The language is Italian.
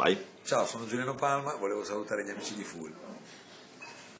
Vai. Ciao, sono Giuliano Palma, volevo salutare gli amici di Full.